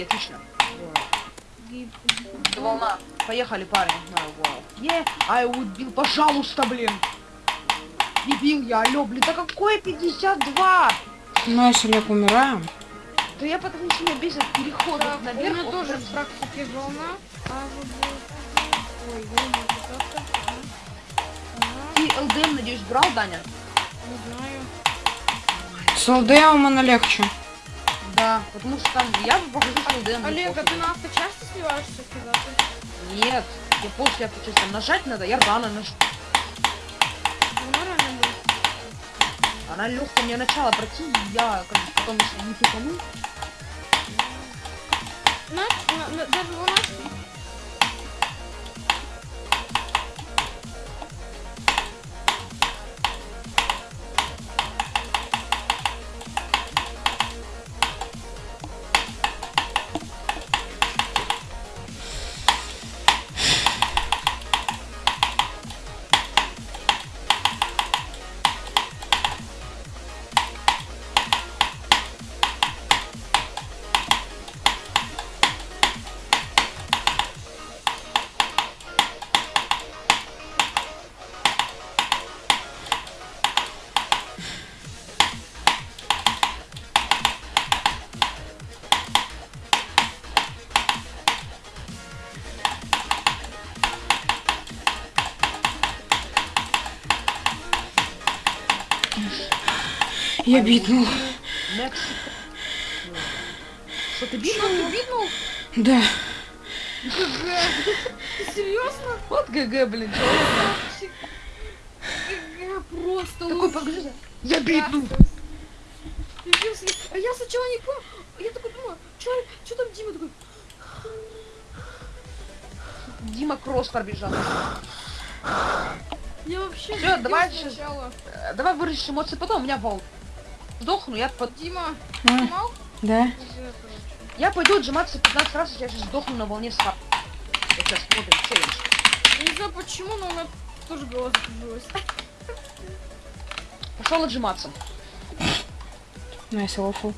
деньги, отлично. Волна. Поехали, парень. А, вау. Е, ай, убил, пожалуйста, блин. Дебил я, алё, блин, да какое 52? Ну, если Олег умираем. Да я потому что меня бесит переход Так, у наверх. меня вот тоже в практике волна. А Ой, не Ты ЛДМ, надеюсь, брал, Даня? не знаю. С ЛДМом оно легче. Да, потому что там я покажу, что ЛДМ. Олег, а пофиг. ты на авточасти сливаешься когда-то? Нет, я после авточасти там нажать надо, я рано нажал. Ну. Она легкая, мне начало пройти, я как бы потом если не тупану. На, на- на- даже волна Я битнул. Что ты бил? Ты битнул? Да. Ты серьезно? Вот ГГ, блин. Я просто Такой, покажи. Я битнул. А я сначала не помню. Я такой думаю, что, что там Дима такой? Дима Кросс пробежал. Я вообще Всё, не давай сейчас. сначала. Э, Давай вырежешь эмоции потом, у меня волн. Сдохну, я под... Дима, А, да. Я пойду отжиматься 15 раз, я сейчас сдохну на волне. Вот сейчас смотрим, челлендж. Я не знаю почему, но у меня тоже голова закружилась. Пошел отжиматься. Найс, лофу.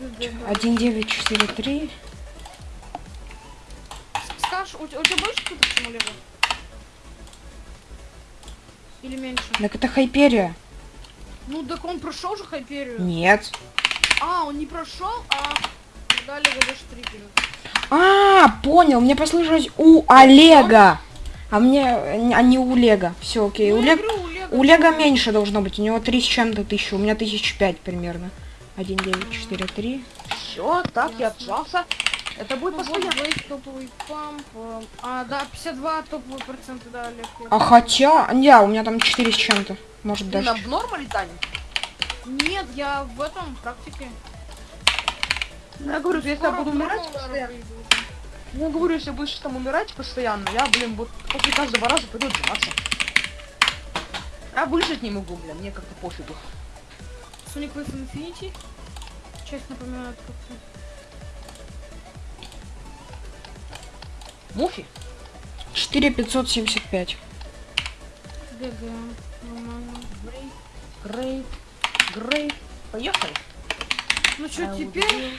ГГ. 1943. Скаж, у, у тебя больше кто-то Олега? Или меньше? Так это Хайперия. Ну, так он прошел же Хайперию. Нет. А, он не прошел, а дали штрикеры. А, понял. Мне послышалось у Олега. А мне, а не у Лега. Все, окей. Ну, У, Лег- у Лего. у Лега меньше должно быть. У него 3 с чем-то тысячи. У меня тысяч пять примерно. 1, 9, 4, 3. Все, так, я отжался. Это будет Ну, вот постоянно. Блейд, топовый памп. э, А, да, 52 топовые проценты, да, Олег. А хотя... Не, у меня там 4 с чем-то. Может Ты даже... нам в нормале, Таня? Нет, я в этом практике. Ну, Я говорю, если я буду умирать постоянно. Ну, Я говорю, если будешь там умирать постоянно, я, блин, вот после каждого раза пойду отжиматься. Я выжить не могу, блин, мне как-то пофигу. Sonic Wave Infinity. Часть напоминает как-то. Муфи? 4575. ГГ. Грейт, грейт. Поехали. Ну что, теперь